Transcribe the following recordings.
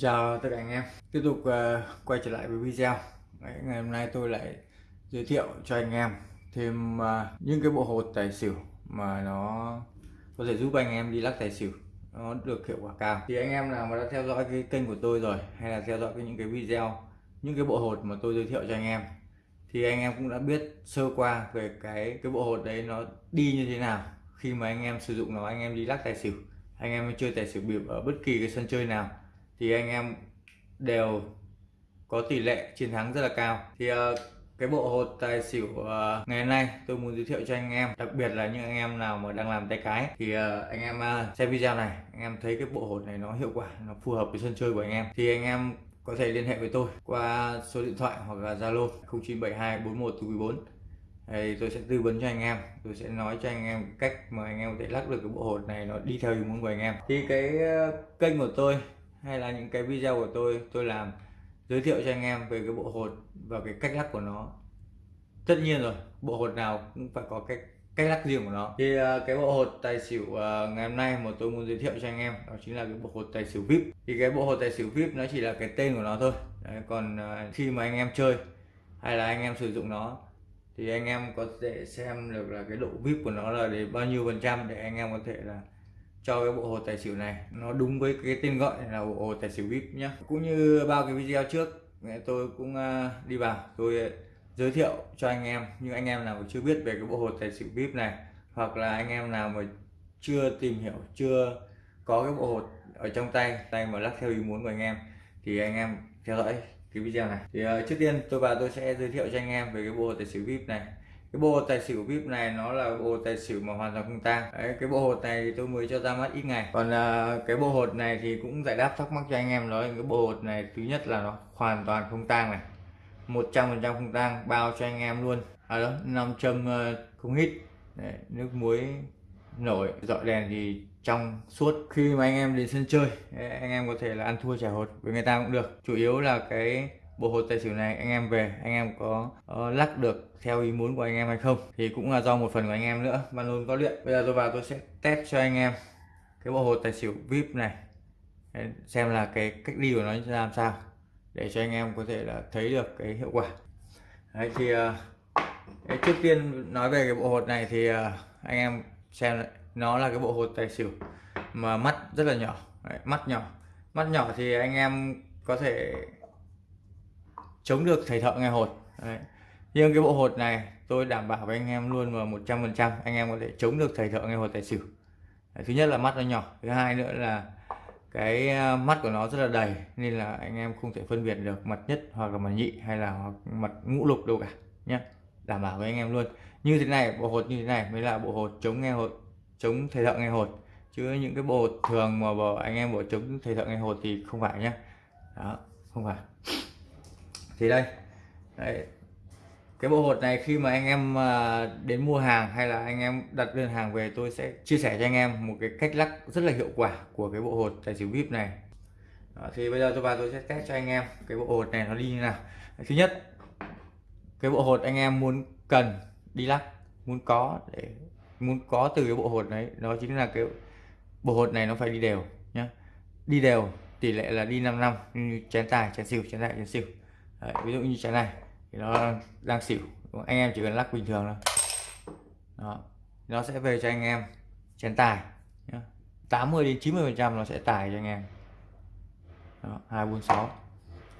Chào tất cả anh em. Tiếp tục uh, quay trở lại với video. Đấy, ngày hôm nay tôi lại giới thiệu cho anh em thêm uh, những cái bộ hột tài xỉu mà nó có thể giúp anh em đi lắc tài xỉu. Nó được hiệu quả cao. Thì anh em nào mà đã theo dõi cái kênh của tôi rồi hay là theo dõi cái, những cái video những cái bộ hột mà tôi giới thiệu cho anh em thì anh em cũng đã biết sơ qua về cái cái bộ hột đấy nó đi như thế nào. Khi mà anh em sử dụng nó anh em đi lắc tài xỉu anh em chơi tài xỉu bịp ở bất kỳ cái sân chơi nào thì anh em đều có tỷ lệ chiến thắng rất là cao. Thì uh, cái bộ hột tài xỉu uh, ngày hôm nay tôi muốn giới thiệu cho anh em đặc biệt là những anh em nào mà đang làm tay cái. Thì uh, anh em uh, xem video này anh em thấy cái bộ hột này nó hiệu quả nó phù hợp với sân chơi của anh em. Thì anh em có thể liên hệ với tôi qua số điện thoại hoặc là Zalo 0972 41 thì tôi sẽ tư vấn cho anh em tôi sẽ nói cho anh em cách mà anh em có thể lắc được cái bộ hột này nó đi theo ý muốn của anh em. Thì cái kênh của tôi hay là những cái video của tôi tôi làm giới thiệu cho anh em về cái bộ hột và cái cách lắc của nó. Tất nhiên rồi bộ hột nào cũng phải có cái cách lắc riêng của nó. Thì ờ, cái bộ hột tài xỉu ờ, ngày hôm nay mà tôi muốn giới thiệu cho anh em đó chính là cái bộ hột tài xỉu vip. Thì cái bộ hột tài xỉu vip nó chỉ là cái tên của nó thôi. Đấy, còn ờ, khi mà anh em chơi hay là anh em sử dụng nó thì anh em có thể xem được là cái độ vip của nó là để bao nhiêu phần trăm để anh em có thể là cho cái bộ hồ tài xỉu này. Nó đúng với cái tên gọi là bộ hồ tài xỉu vip nhé cũng như bao cái video trước tôi cũng à, đi vào. Tôi à, giới thiệu cho anh em nhưng anh em nào mà chưa biết về cái bộ hồ tài xỉu vip này hoặc là anh em nào mà chưa tìm hiểu chưa có cái bộ hột ở trong tay tay mà lắc theo ý muốn của anh em thì anh em theo dõi cái video này. Thì uh, trước tiên tôi và tôi sẽ giới thiệu cho anh em về cái bộ hồ tài xỉu vip này cái bộ tài xỉu vip này nó là bộ tài xỉu mà hoàn toàn không tang. Đấy, cái bộ hột này tôi mới cho ra mắt ít ngày. Còn uh, cái bộ hột này thì cũng giải đáp thắc mắc cho anh em nói cái bộ hột này thứ nhất là nó hoàn toàn không tang này. 100% không tang bao cho anh em luôn. À đó nam châm uh, không hít. Đấy, nước muối nổi dọi đèn thì trong suốt. Khi mà anh em đến sân chơi anh em có thể là ăn thua trả hột với người ta cũng được. Chủ yếu là cái bộ hột tài xỉu này anh em về anh em có uh, lắc được theo ý muốn của anh em hay không? Thì cũng là do một phần của anh em nữa ban luôn có luyện. Bây giờ tôi vào tôi sẽ test cho anh em cái bộ hột tài xỉu vip này. Xem là cái cách đi của nó làm sao để cho anh em có thể là thấy được cái hiệu quả. Đấy, thì uh, trước tiên nói về cái bộ hột này thì uh, anh em xem nó là cái bộ hột tài xỉu mà mắt rất là nhỏ. Đấy, mắt nhỏ. Mắt nhỏ thì anh em có thể chống được thầy thợ nghe hột. Đấy. nhưng cái bộ hột này tôi đảm bảo với anh em luôn là 100 phần trăm anh em có thể chống được thầy thợ nghe hột tài xỉu. Đấy. thứ nhất là mắt nó nhỏ, thứ hai nữa là cái à, mắt của nó rất là đầy nên là anh em không thể phân biệt được mặt nhất hoặc là mặt nhị hay là mặt ngũ lục đâu cả nhé đảm bảo với anh em luôn. Như thế này, bộ hột như thế này mới là bộ hột chống nghe hột, chống thầy thợ nghe hột. Chứ những cái bộ hột thường mà bảo anh em bộ chống thầy thợ nghe hột thì không phải nhé đó, không phải thì đây. Đấy. cái bộ hột này khi mà anh em à, đến mua hàng hay là anh em đặt đơn hàng về tôi sẽ chia sẻ cho anh em một cái cách lắc rất là hiệu quả của cái bộ hột tài xỉu vip này. Đó, thì bây giờ tôi vào tôi sẽ test cho anh em cái bộ hột này nó đi như nào. Thứ nhất cái bộ hột anh em muốn cần đi lắc muốn có để muốn có từ cái bộ hột đấy đó chính là cái bộ hột này nó phải đi đều nhá. Đi đều tỷ lệ là đi 5 năm như chén tài chén xỉu chén đại chén xỉu. Đấy, ví dụ như trái này thì nó đang xỉu anh em chỉ cần lắc bình thường thôi. Đó nó sẽ về cho anh em chén tài 80 đến 90 phần trăm nó sẽ tài cho anh em. Đó, 246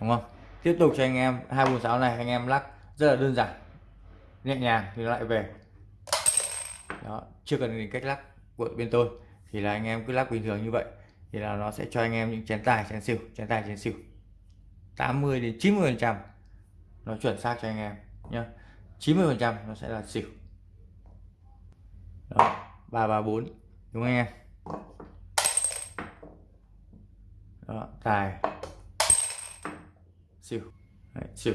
đúng không? Tiếp tục cho anh em 246 này anh em lắc rất là đơn giản nhẹ nhàng thì nó lại về. Đó chưa cần đến cách lắc của bên tôi thì là anh em cứ lắc bình thường như vậy thì là nó sẽ cho anh em những chén tài chén xỉu chén tài chén xỉu. 80 đến 90 phần trăm nó chuẩn xác cho anh em nhé 90 phần trăm nó sẽ là xỉu. Đó, 334 đúng không anh em? Đó, tài. Xỉu. Đấy, xỉu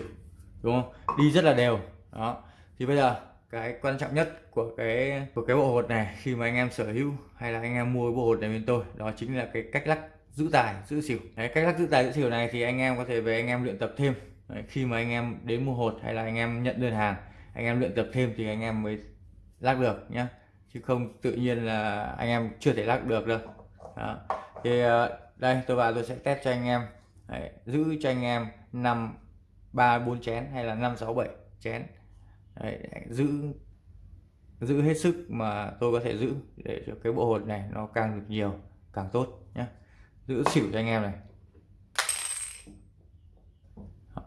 đúng không? Đi rất là đều. Đó thì bây giờ cái quan trọng nhất của cái của cái bộ hột này khi mà anh em sở hữu hay là anh em mua bộ hột này bên tôi đó chính là cái cách lắc giữ tài giữ xỉu. Đấy, cách lắc giữ tài giữ xỉu này thì anh em có thể về anh em luyện tập thêm. Đấy, khi mà anh em đến mua hột hay là anh em nhận đơn hàng anh em luyện tập thêm thì anh em mới lắc được nhá. Chứ không tự nhiên là anh em chưa thể lắc được đâu. Đó. thì ờ, đây tôi vào tôi sẽ test cho anh em. Đấy, giữ cho anh em năm ba bốn chén hay là năm sáu bảy chén. Đấy, giữ giữ hết sức mà tôi có thể giữ để cho cái bộ hột này nó càng được nhiều càng tốt giữ xỉu cho anh em này.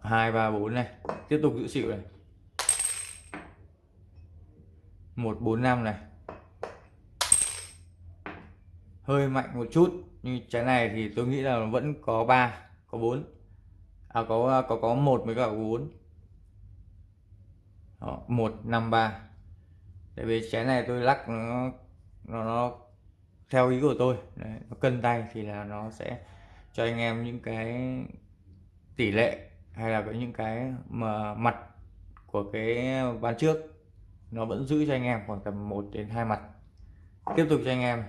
Hai ba bốn này. Tiếp tục giữ xỉu này. Một bốn năm này. Hơi mạnh một chút nhưng trái này thì tôi nghĩ là vẫn có 3 có 4 à có có có một mới cả 4 Đó, 153 tại vì trái này tôi lắc nó nó, nó theo ý của tôi. Đấy, nó cân tay thì là nó sẽ cho anh em những cái tỷ lệ hay là có những cái mà mặt của cái ván trước nó vẫn giữ cho anh em khoảng tầm 1 đến hai mặt. Tiếp tục cho anh em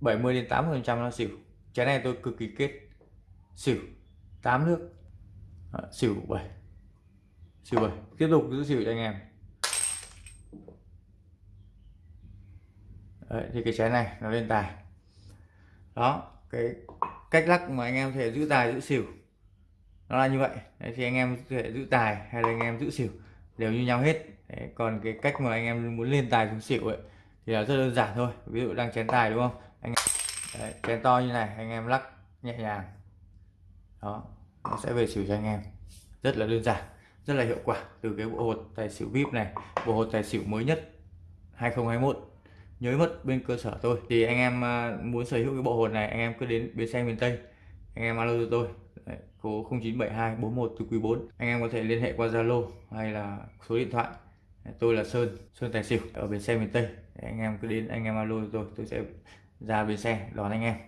70 đến 80 phần trăm nó xỉu. Trái này tôi cực kỳ kết. Xỉu 8 nước. À, xỉu 7 xỉu 7 tiếp tục giữ xỉu cho anh em. Đấy, thì cái trái này nó lên tài. Đó cái cách lắc mà anh em thể giữ tài giữ xỉu. Nó là như vậy. Đấy, thì anh em có thể giữ tài hay là anh em giữ xỉu đều như nhau hết. Đấy, còn cái cách mà anh em muốn lên tài xuống xỉu ấy thì là rất đơn giản thôi. Ví dụ đang chén tài đúng không? Anh em... Đấy, chén to như này anh em lắc nhẹ nhàng. Đó nó sẽ về xỉu cho anh em. Rất là đơn giản rất là hiệu quả. Từ cái bộ hột tài xỉu vip này bộ hột tài xỉu mới nhất 2021 nhớ mất bên cơ sở tôi. Thì anh em à, muốn sở hữu cái bộ hột này anh em cứ đến bến xe miền Tây. Anh em alo cho tôi. Đấy, số 0972 41 từ quý 4 anh em có thể liên hệ qua Zalo hay là số điện thoại. Tôi là Sơn Sơn Tài Xỉu ở bến xe miền Tây. Anh em cứ đến anh em alo cho tôi. Tôi sẽ ra bến xe đón anh em.